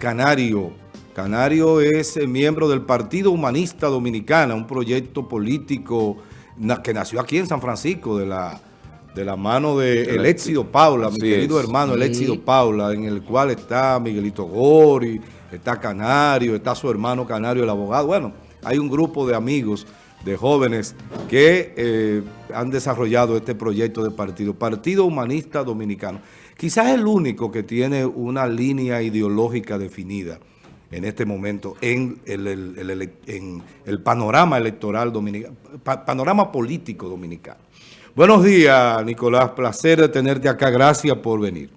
Canario. Canario es eh, miembro del Partido Humanista Dominicana, un proyecto político que nació aquí en San Francisco, de la, de la mano de Eléxido Paula, mi querido hermano Eléxido Paula, en el cual está Miguelito Gori, está Canario, está su hermano Canario, el abogado. Bueno, hay un grupo de amigos, de jóvenes que eh, han desarrollado este proyecto de partido, Partido Humanista Dominicano. Quizás el único que tiene una línea ideológica definida en este momento en el, en el panorama electoral dominicano, panorama político dominicano. Buenos días, Nicolás. Placer de tenerte acá. Gracias por venir.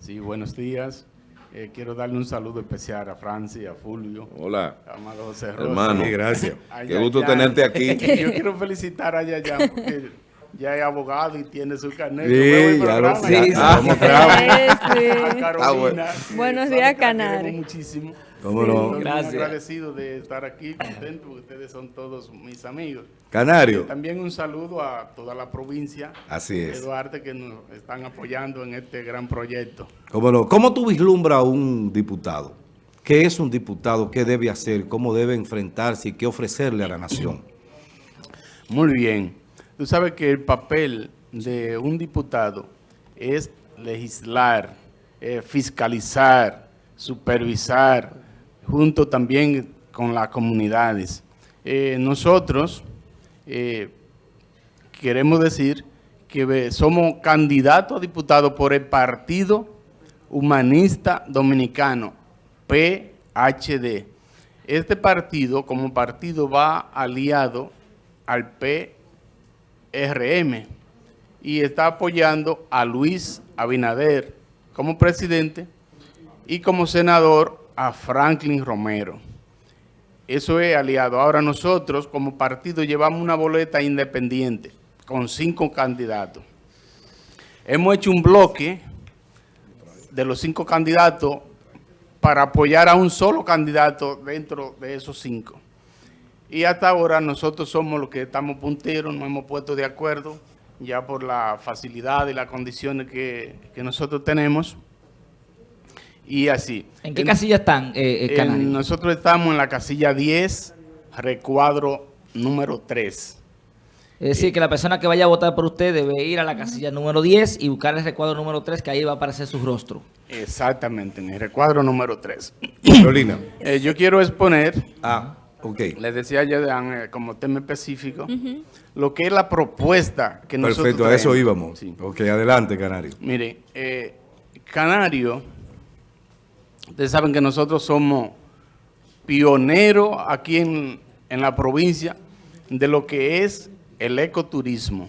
Sí, buenos días. Eh, quiero darle un saludo especial a Francia, a Fulvio. Hola. Amado José Hermano, gracias. Qué gusto tenerte aquí. Yo quiero felicitar a Yaya porque ya es abogado y tiene su carnet. Sí, ya lo sí, ah, sí. A Carolina. Buenos días, Canario. muchísimo. ¿Cómo no? Gracias. agradecido de estar aquí, contento, porque ustedes son todos mis amigos. Canario. también un saludo a toda la provincia Así es. de Duarte que nos están apoyando en este gran proyecto. ¿Cómo no? ¿Cómo tú vislumbras a un diputado? ¿Qué es un diputado? ¿Qué debe hacer? ¿Cómo debe enfrentarse y qué ofrecerle a la nación? Muy bien. Tú sabes que el papel de un diputado es legislar, eh, fiscalizar, supervisar, junto también con las comunidades. Eh, nosotros eh, queremos decir que somos candidatos a diputados por el Partido Humanista Dominicano, PHD. Este partido, como partido, va aliado al PRM y está apoyando a Luis Abinader como presidente y como senador a Franklin Romero. Eso es aliado. Ahora nosotros como partido llevamos una boleta independiente con cinco candidatos. Hemos hecho un bloque de los cinco candidatos para apoyar a un solo candidato dentro de esos cinco. Y hasta ahora nosotros somos los que estamos punteros, nos hemos puesto de acuerdo ya por la facilidad y las condiciones que, que nosotros tenemos y así. ¿En qué casilla están, eh, eh Nosotros estamos en la casilla 10, recuadro número 3. Es decir, que la persona que vaya a votar por usted debe ir a la casilla número 10 y buscar el recuadro número 3, que ahí va a aparecer su rostro. Exactamente, en el recuadro número 3. Carolina. Eh, yo quiero exponer, ah, okay. les decía ya eh, como tema específico, lo que es la propuesta que nosotros Perfecto, a eso íbamos. Ok, adelante, Canario. Mire, Canario Ustedes saben que nosotros somos pioneros aquí en, la provincia de lo que es el ecoturismo.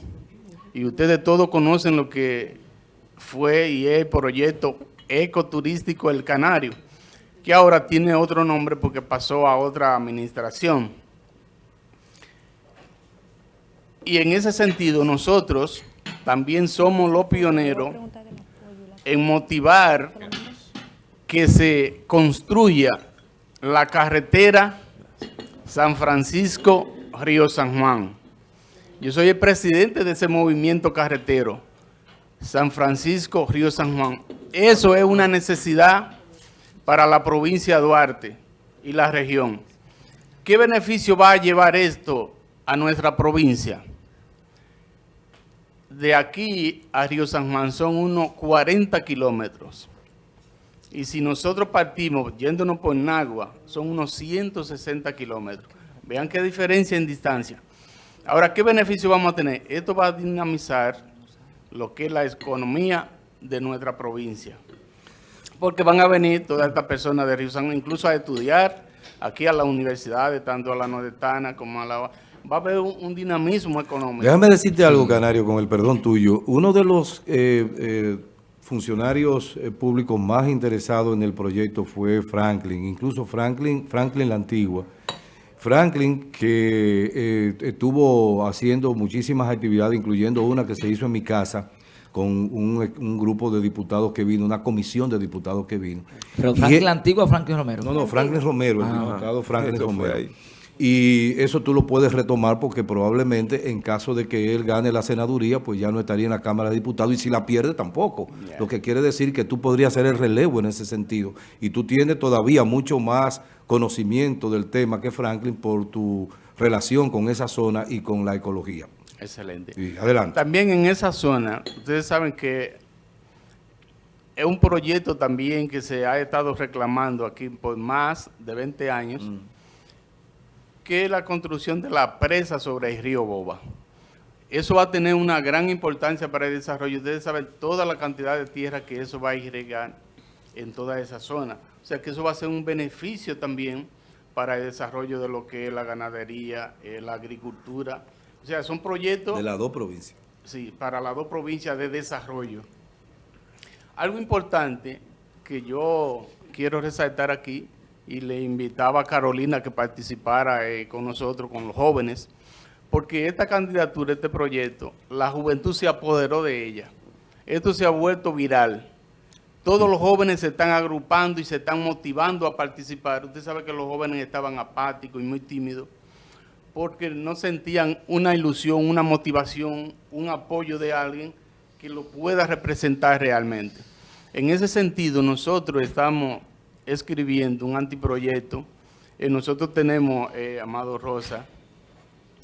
Y ustedes todos conocen lo que fue y es el proyecto ecoturístico El Canario, que ahora tiene otro nombre porque pasó a otra administración. Y en ese sentido nosotros también somos los pioneros en motivar que se construya la carretera San Francisco-Río San Juan. Yo soy el presidente de ese movimiento carretero, San Francisco-Río San Juan. Eso es una necesidad para la provincia de Duarte y la región. ¿Qué beneficio va a llevar esto a nuestra provincia? De aquí a Río San Juan son unos 40 kilómetros. Y si nosotros partimos yéndonos por Nagua, son unos 160 kilómetros. Vean qué diferencia en distancia. Ahora, ¿qué beneficio vamos a tener? Esto va a dinamizar lo que es la economía de nuestra provincia. Porque van a venir todas estas personas de Río San incluso a estudiar aquí a la universidad, tanto a la nordestana como a la... Va a haber un, dinamismo económico. Déjame decirte algo, Canario, con el perdón tuyo. Uno de los... Eh, eh, funcionarios eh, públicos más interesados en el proyecto fue Franklin, incluso Franklin, Franklin la antigua. Franklin, que eh, estuvo haciendo muchísimas actividades, incluyendo una que se hizo en mi casa, con un, grupo de diputados que vino, una comisión de diputados que vino. ¿Pero Franklin la antigua o Franklin Romero? No, no, Franklin Romero, el ah. diputado Franklin Romero. Y eso tú lo puedes retomar porque probablemente en caso de que él gane la senaduría, pues ya no estaría en la Cámara de Diputados y si la pierde tampoco. Lo que quiere decir que tú podrías hacer el relevo en ese sentido. Y tú tienes todavía mucho más conocimiento del tema que Franklin por tu relación con esa zona y con la ecología. Excelente. Y adelante. También en esa zona, ustedes saben que es un proyecto también que se ha estado reclamando aquí por más de 20 años, Mm. que es la construcción de la presa sobre el río Boba. Eso va a tener una gran importancia para el desarrollo. Ustedes saben toda la cantidad de tierra que eso va a irrigar en toda esa zona. O sea que eso va a ser un beneficio también para el desarrollo de lo que es la ganadería, eh, la agricultura. O sea, son proyectos... De las dos provincias. Sí, para las dos provincias de desarrollo. Algo importante que yo quiero resaltar aquí, y le invitaba a Carolina que participara eh, con nosotros, con los jóvenes, porque esta candidatura, este proyecto, la juventud se apoderó de ella. Esto se ha vuelto viral. Todos los jóvenes se están agrupando y se están motivando a participar. Usted sabe que los jóvenes estaban apáticos y muy tímidos porque no sentían una ilusión, una motivación, un apoyo de alguien que lo pueda representar realmente. En ese sentido, nosotros estamos escribiendo un antiproyecto. Eh, nosotros tenemos, eh, Amado Rosa,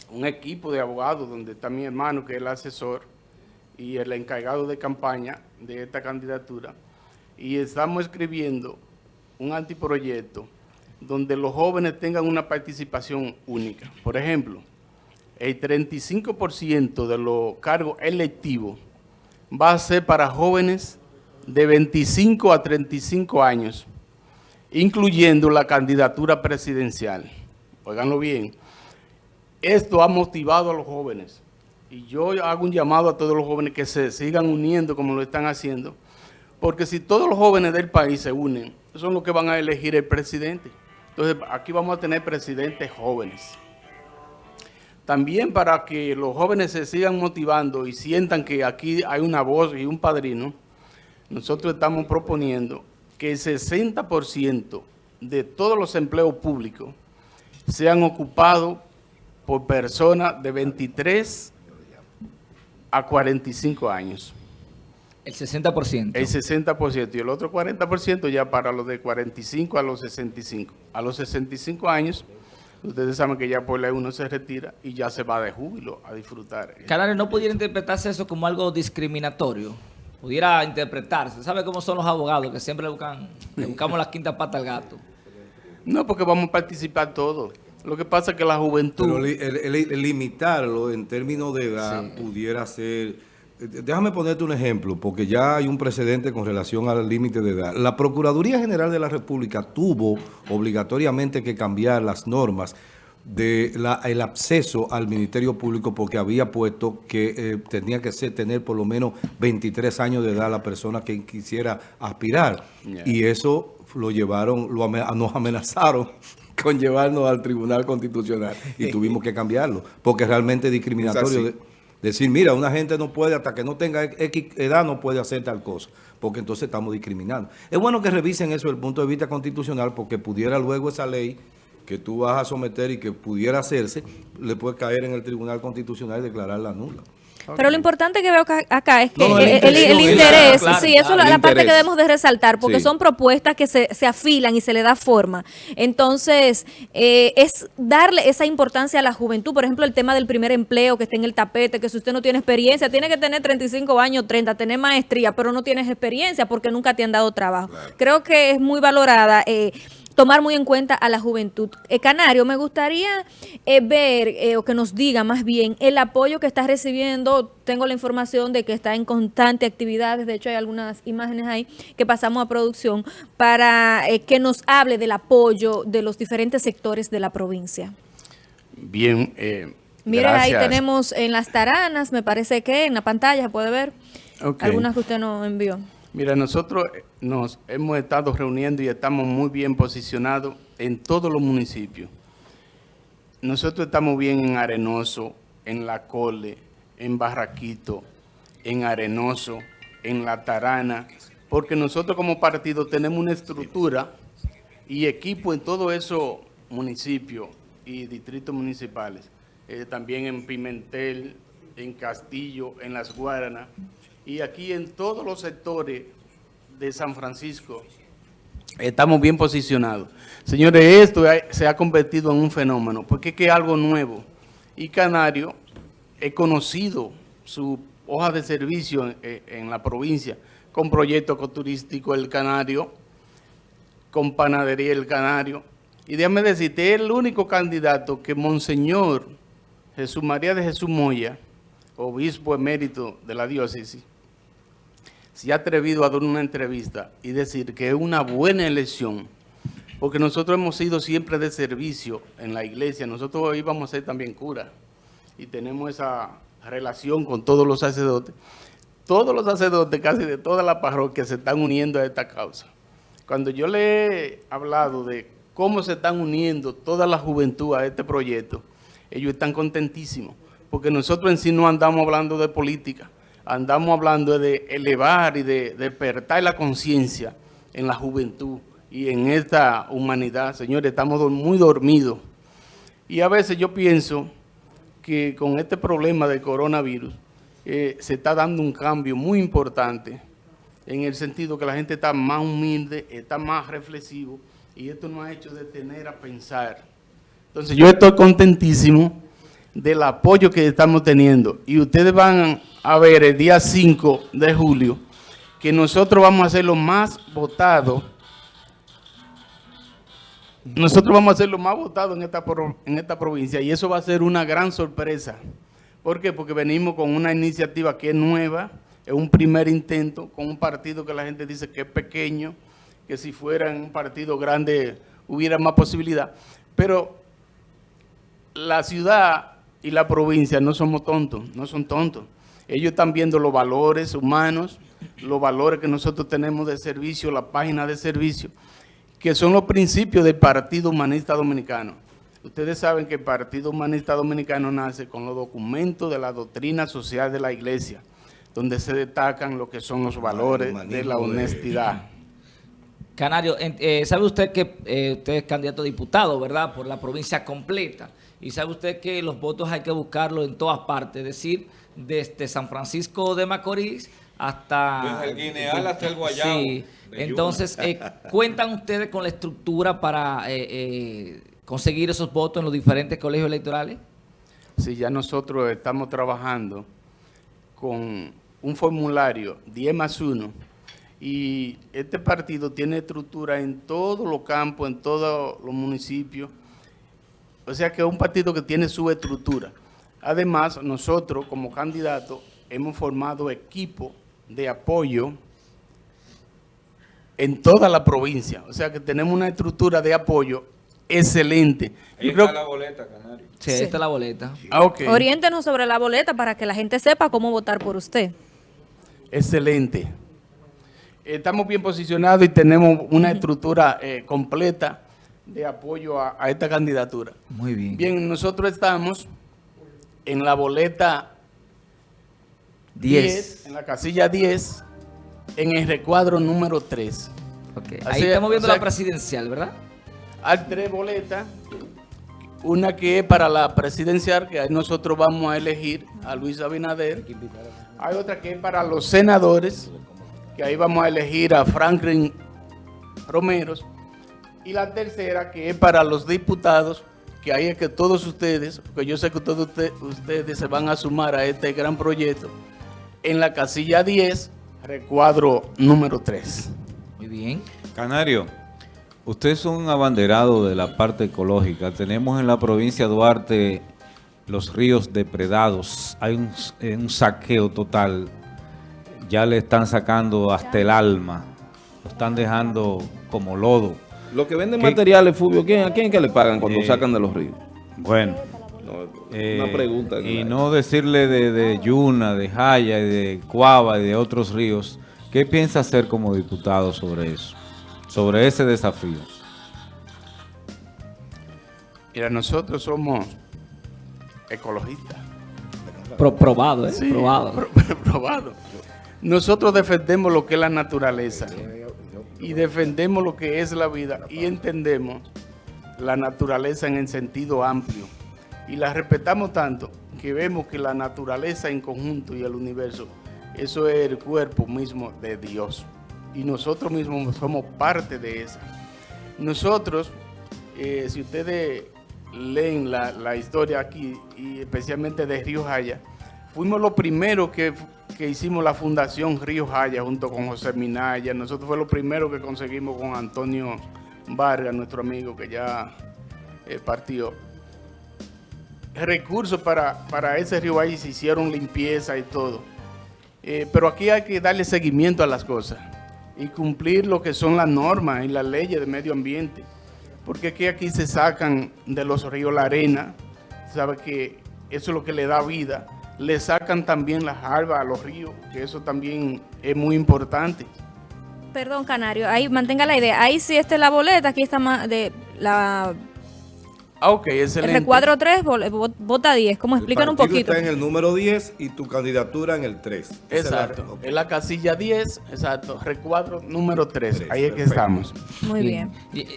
un equipo de abogados donde está mi hermano, que es el asesor, y el encargado de campaña de esta candidatura. Y estamos escribiendo un antiproyecto donde los jóvenes tengan una participación única. Por ejemplo, el 35% de los cargos electivos va a ser para jóvenes de 25 a 35 años, incluyendo la candidatura presidencial. Óiganlo bien. Esto ha motivado a los jóvenes. Y yo hago un llamado a todos los jóvenes que se sigan uniendo como lo están haciendo, porque si todos los jóvenes del país se unen, son los que van a elegir el presidente. Entonces, aquí vamos a tener presidentes jóvenes. También para que los jóvenes se sigan motivando y sientan que aquí hay una voz y un padrino, nosotros estamos proponiendo que el 60% de todos los empleos públicos sean ocupados por personas de 23 a 45 años. El 60%. El 60% y el otro 40% ya para los de 45 a los 65. A los 65 años, ustedes saben que ya por ley uno se retira y ya se va de júbilo a disfrutar. Canales, ¿no pudiera interpretarse eso como algo discriminatorio? Pudiera interpretarse. ¿Sabe cómo son los abogados que siempre le, buscan, le buscamos la quinta pata al gato? No, porque vamos a participar todos. Lo que pasa es que la juventud... Pero li- el, el- el limitarlo en términos de edad pudiera ser... Déjame ponerte un ejemplo, porque ya hay un precedente con relación al límite de edad. La Procuraduría General de la República tuvo obligatoriamente que cambiar las normas del el acceso al Ministerio Público porque había puesto que eh, tenía que ser, tener por lo menos 23 años de edad la persona que quisiera aspirar. Y eso lo llevaron, lo nos amenazaron con llevarnos al Tribunal Constitucional y tuvimos que cambiarlo, porque realmente es discriminatorio. Es decir, mira, una gente no puede, hasta que no tenga X edad, no puede hacer tal cosa, porque entonces estamos discriminando. Es bueno que revisen eso desde el punto de vista constitucional, porque pudiera luego esa ley que tú vas a someter y que pudiera hacerse, le puede caer en el Tribunal Constitucional y declararla nula. Pero lo importante que veo acá es que No, el, interés, Claro, sí, eso claro, es la parte que debemos de resaltar, porque Sí. son propuestas que se, se afilan y se le da forma. Entonces, eh, es darle esa importancia a la juventud, por ejemplo, el tema del primer empleo que está en el tapete, que si usted no tiene experiencia, tiene que tener 35 años, 30, tener maestría, pero no tienes experiencia porque nunca te han dado trabajo. Creo que es muy valorada. eh, tomar muy en cuenta a la juventud. Eh, Canario, me gustaría eh, ver eh, o que nos diga más bien el apoyo que está recibiendo. Tengo la información de que está en constante actividades, de hecho hay algunas imágenes ahí que pasamos a producción para eh, que nos hable del apoyo de los diferentes sectores de la provincia. Bien, eh, Mire, ahí tenemos en las taranas, me parece que en la pantalla puede ver algunas que usted nos envió. Mira, nosotros eh, nos hemos estado reuniendo y estamos muy bien posicionados en todos los municipios. Nosotros estamos bien en Arenoso, en La Cole, en Barraquito, en Arenoso, en La Tarana, porque nosotros como partido tenemos una estructura y equipo en todos esos municipios y distritos municipales. Eh, también en Pimentel, en Castillo, en Las Guaranas y aquí en todos los sectores de San Francisco estamos bien posicionados. Señores, esto se ha convertido en un fenómeno porque es que es algo nuevo y Canario he conocido su hoja de servicio en, en la provincia con proyectos ecoturísticos El Canario, con Panadería El Canario. Y déjame decirte, es el único candidato que Monseñor Jesús María de Jesús Moya, obispo emérito de la diócesis, se ha atrevido a dar una entrevista y decir que es una buena elección, porque nosotros hemos sido siempre de servicio en la iglesia, nosotros íbamos a ser también cura y tenemos esa relación con todos los sacerdotes. Todos los sacerdotes casi de toda la parroquia se están uniendo a esta causa. Cuando yo le he hablado de cómo se están uniendo toda la juventud a este proyecto, ellos están contentísimos, porque nosotros en sí no andamos hablando de política, andamos hablando de elevar y de despertar la conciencia en la juventud y en esta humanidad. Señores, estamos muy dormidos. Y a veces yo pienso que con este problema del coronavirus eh, se está dando un cambio muy importante en el sentido que la gente está más humilde, está más reflexivo y esto nos ha hecho detener a pensar. Entonces yo estoy contentísimo del apoyo que estamos teniendo y ustedes van a ver el día 5 de julio que nosotros vamos a ser los más votados nosotros vamos a ser los más votados en esta, en esta provincia y eso va a ser una gran sorpresa. ¿Por qué? Porque venimos con una iniciativa que es nueva, es un primer intento con un partido que la gente dice que es pequeño, que si fuera un partido grande hubiera más posibilidad. Pero la ciudad y la provincia no somos tontos, no son tontos. Ellos están viendo los valores humanos, los valores que nosotros tenemos de servicio, la página de servicio que son los principios del Partido Humanista Dominicano. Ustedes saben que el Partido Humanista Dominicano nace con los documentos de la doctrina social de la Iglesia, donde se destacan lo que son los valores de la honestidad. Canario, eh, ¿sabe usted que eh, usted es candidato a diputado, verdad, por la provincia completa? Y sabe usted que los votos hay que buscarlos en todas partes, es decir, desde San Francisco de Macorís hasta... Desde el Guineal hasta el Guayabo. Sí. Entonces, eh, ¿cuentan ustedes con la estructura para eh, eh, conseguir esos votos en los diferentes colegios electorales? Sí, ya nosotros estamos trabajando con un formulario 10 más 1 y este partido tiene estructura en todos los campos, en todos los municipios. O sea que es un partido que tiene su estructura. Además, nosotros como candidatos hemos formado equipo de apoyo en toda la provincia. O sea que tenemos una estructura de apoyo excelente. Ahí está la boleta, Canario. Sí, ahí está la boleta. Ah, Oriéntenos sobre la boleta para que la gente sepa cómo votar por usted. Excelente. Estamos bien posicionados y tenemos una estructura eh, completa de apoyo a, esta candidatura. Muy bien. Bien, nosotros estamos en la boleta 10 en la casilla 10, en el recuadro número 3. Ahí estamos viendo la presidencial, ¿verdad? Hay tres boletas. Una que es para la presidencial, que ahí nosotros vamos a elegir a Luis Abinader. Hay otra que es para los senadores, que ahí vamos a elegir a Franklin Romero. Y la tercera que es para los diputados, que ahí es que todos ustedes, porque yo sé que todos ustedes se van a sumar a este gran proyecto, en la casilla 10 recuadro número 3. Muy bien. Canario, usted es un abanderado de la parte ecológica. Tenemos en la provincia de Duarte los ríos depredados. Hay un, eh, saqueo total. Ya le están sacando hasta el alma. Lo están dejando como lodo. Lo que venden materiales, Fulvio, ¿quién, ¿a quién que le pagan cuando eh, sacan de los ríos? Bueno, una eh, pregunta. Y no decirle de, Yuna, de Jaya, de Cuava y de otros ríos. ¿Qué piensa hacer como diputado sobre eso? Sobre ese desafío. Mira, nosotros somos ecologistas. probado, ¿eh? probado. probado. Nosotros defendemos lo que es la naturaleza y defendemos lo que es la vida y entendemos la naturaleza en el sentido amplio y la respetamos tanto que vemos que la naturaleza en conjunto y el universo, eso es el cuerpo mismo de Dios. Y nosotros mismos somos parte de esa. Nosotros, eh, si ustedes leen la, la, historia aquí, y especialmente de Río Jaya, fuimos los primeros que, que, hicimos la fundación Río Jaya junto con José Minaya. Nosotros fue lo primero que conseguimos con Antonio Vargas, nuestro amigo que ya eh, partió recursos para, para ese río ahí, se hicieron limpieza y todo. Eh, pero aquí hay que darle seguimiento a las cosas y cumplir lo que son las normas y las leyes de medio ambiente. Porque aquí, aquí se sacan de los ríos la arena, sabe que eso es lo que le da vida. Le sacan también las albas a los ríos, que eso también es muy importante. Perdón, Canario, ahí mantenga la idea. Ahí sí está la boleta, aquí está más de la Ah, ok, excelente. El recuadro 3 vota 10. ¿Cómo explican un poquito? está en el número 10 y tu candidatura en el 3. Exacto. Es la, okay. En la casilla 10, exacto. Recuadro número 3. 3 Ahí es que estamos. Muy bien. bien.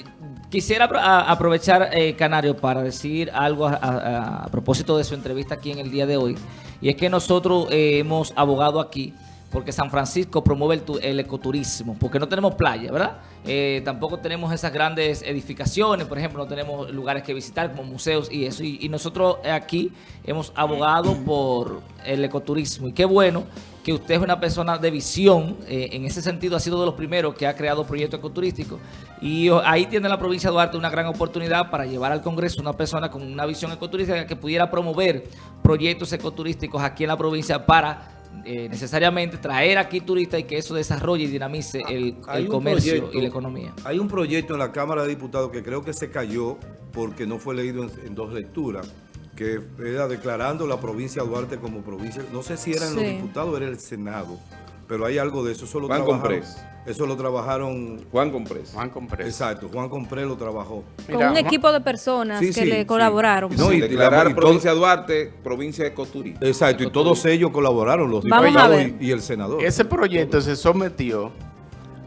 Quisiera aprovechar, eh, Canario, para decir algo a, a, a, propósito de su entrevista aquí en el día de hoy. Y es que nosotros eh, hemos abogado aquí porque San Francisco promueve el, ecoturismo, porque no tenemos playa, ¿verdad? Eh, tampoco tenemos esas grandes edificaciones, por ejemplo, no tenemos lugares que visitar como museos y eso. Y nosotros aquí hemos abogado por el ecoturismo. Y qué bueno que usted es una persona de visión, eh, en ese sentido ha sido de los primeros que ha creado proyectos ecoturísticos. Y ahí tiene la provincia de Duarte una gran oportunidad para llevar al Congreso una persona con una visión ecoturística que pudiera promover proyectos ecoturísticos aquí en la provincia para eh, necesariamente traer aquí turistas y que eso desarrolle y dinamice el, el comercio proyecto, y la economía. Hay un proyecto en la Cámara de Diputados que creo que se cayó porque no fue leído en, en dos lecturas, que era declarando la provincia de Duarte como provincia, no sé si eran sí. los diputados o era el Senado, pero hay algo de eso. Eso lo Juan Comprés. Eso lo trabajaron... Juan Comprés. Juan Comprés. Exacto, Juan Comprés lo trabajó. Con Mira, un Juan... equipo de personas sí, que sí, le sí. colaboraron. No, y declarar y provincia de Duarte, provincia de ecoturismo. Exacto, y todos ellos colaboraron, los Vamos diputados y, y el senador. Ese proyecto se sometió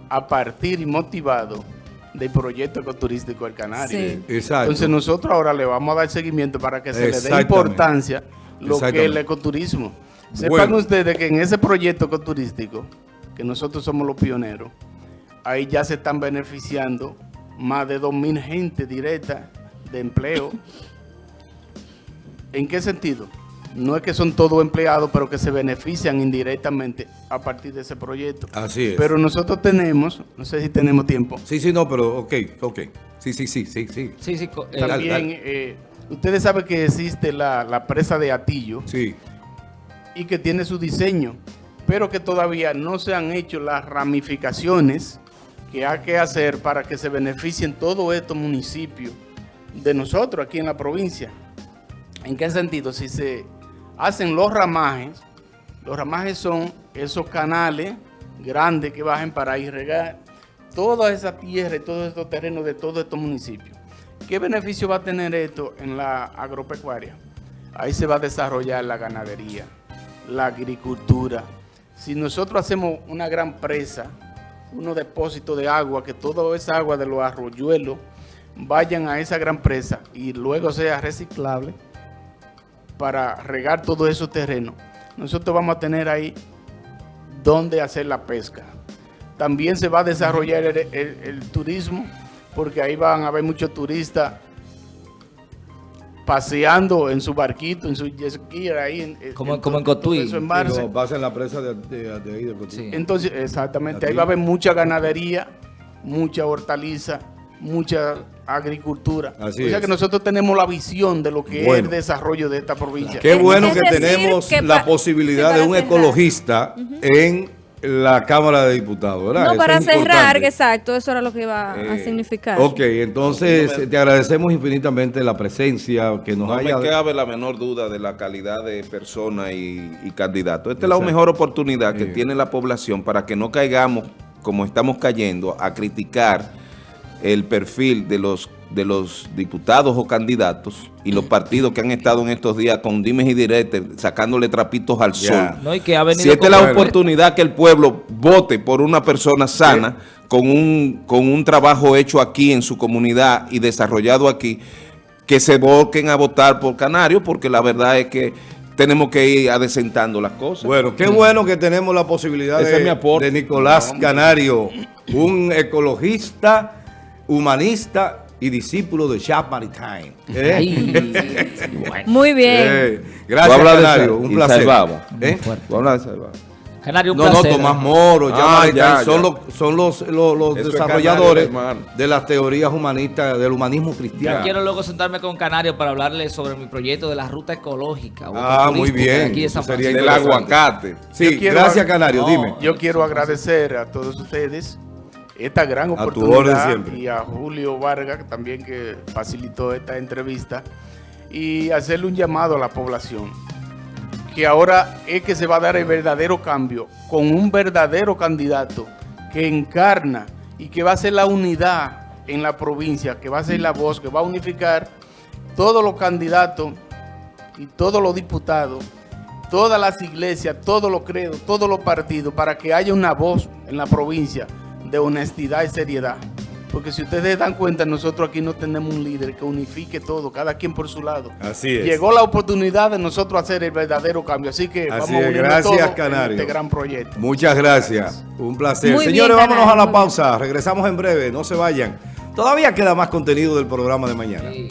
a partir y motivado del proyecto ecoturístico del Canario. Sí. Exacto. Entonces nosotros ahora le vamos a dar seguimiento para que se le dé importancia lo que es el ecoturismo. Sepan bueno. ustedes que en ese proyecto ecoturístico, que nosotros somos los pioneros, ahí ya se están beneficiando más de 2.000 gente directa de empleo. ¿En qué sentido? No es que son todos empleados, pero que se benefician indirectamente a partir de ese proyecto. Así es. Pero nosotros tenemos, no sé si tenemos tiempo. Sí, sí, no, pero ok, ok. Sí, sí, sí, sí, sí. sí, sí eh, También, eh, ustedes saben que existe la, la presa de Atillo. Sí y que tiene su diseño, pero que todavía no se han hecho las ramificaciones que hay que hacer para que se beneficien todos estos municipios de nosotros aquí en la provincia. ¿En qué sentido? Si se hacen los ramajes, los ramajes son esos canales grandes que bajen para irrigar toda esa tierra y todos estos terrenos de todos estos municipios. ¿Qué beneficio va a tener esto en la agropecuaria? Ahí se va a desarrollar la ganadería, la agricultura. Si nosotros hacemos una gran presa, unos depósitos de agua, que toda esa agua de los arroyuelos vayan a esa gran presa y luego sea reciclable para regar todos esos terrenos, nosotros vamos a tener ahí donde hacer la pesca. También se va a desarrollar el, el, el turismo, porque ahí van a haber muchos turistas paseando en su barquito, en su jet ski, ahí en, como en, como en Cotuí. En Marce. pasa en la presa de, de, de ahí de Cotuí. Sí. Entonces, exactamente, ahí va a haber mucha ganadería, mucha hortaliza, mucha agricultura. Así o sea es. que nosotros tenemos la visión de lo que bueno. es el desarrollo de esta provincia. Qué bueno que tenemos que la posibilidad de un cerrar. ecologista uh -huh. en la Cámara de Diputados, ¿verdad? No, eso para cerrar, exacto, eso era lo que iba eh, a significar. Ok, entonces no te agradecemos infinitamente la presencia que nos no haya... No me cabe la menor duda de la calidad de persona y, y candidato. Esta exacto. es la mejor oportunidad que sí. tiene la población para que no caigamos, como estamos cayendo, a criticar el perfil de los de los diputados o candidatos y los partidos que han estado en estos días con dimes y diretes, sacándole trapitos al sol. No, y que ha venido Si esta es la oportunidad que el pueblo vote por una persona sana, con un, con un trabajo hecho aquí en su comunidad y desarrollado aquí, que se volquen a votar por Canario, porque la verdad es que tenemos que ir adecentando las cosas. Bueno, qué bueno que tenemos la posibilidad de, es mi aporte. de Nicolás Canario, un ecologista, humanista y discípulo de Jacques Maritain. ¿Eh? Ay, bueno. Muy bien. Eh, gracias, Canario, un placer. Salvado. ¿Eh? Tú hablas de Salvado. Canario, un No, no. Tomás Moro, Jacques Ah, ya, son, ya. los, son los, los, los Eso es desarrolladores Canario, de las teorías humanistas, del humanismo Ya cristiano. quiero luego sentarme con Canario para hablarle sobre mi proyecto de la ruta ecológica. Ah, muy bien. Aquí de San sería Francisco. Del aguacate. Sí, Yo quiero- gracias, Canario, No, dime. Yo quiero agradecer a todos ustedes esta gran A tu oportunidad orden y a Julio Vargas también que facilitó esta entrevista y hacerle un llamado a la población que ahora es que se va a dar el verdadero cambio con un verdadero candidato que encarna y que va a ser la unidad en la provincia, que va a ser la voz, que va a unificar todos los candidatos y todos los diputados, todas las iglesias, todos los credos, todos los partidos, para que haya una voz en la provincia de honestidad y seriedad. Porque si ustedes dan cuenta, nosotros aquí no tenemos un líder que unifique todo, cada quien por su lado. Así es. Llegó la oportunidad de nosotros hacer el verdadero cambio, así que Así vamos es, a gracias, todos en Canario. este gran proyecto. Muchas gracias. Un placer. Muy bien, Señores, vámonos Canario, a la pausa. Regresamos en breve. No se vayan. Todavía queda más contenido del programa de mañana. Sí.